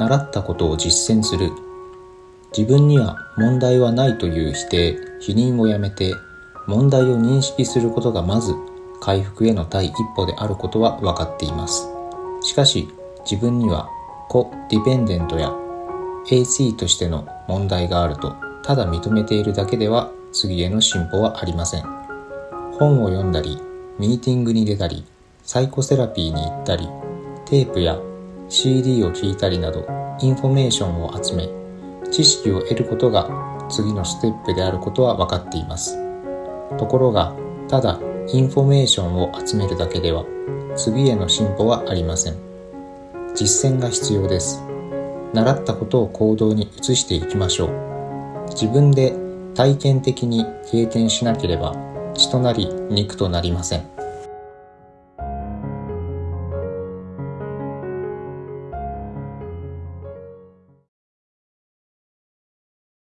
習ったことを実践する。自分には問題はないという否定否認をやめて問題を認識することがまず回復への第一歩であることは分かっています。しかし自分にはコ・ディペンデントや AC としての問題があるとただ認めているだけでは次への進歩はありません。本を読んだりミーティングに出たりサイコセラピーに行ったりテープや CD を聞いたりなどインフォメーションを集め知識を得ることが次のステップであることは分かっています。ところがただインフォメーションを集めるだけでは次への進歩はありません。実践が必要です。習ったことを行動に移していきましょう。自分で体験的に経験しなければ血となり肉となりません。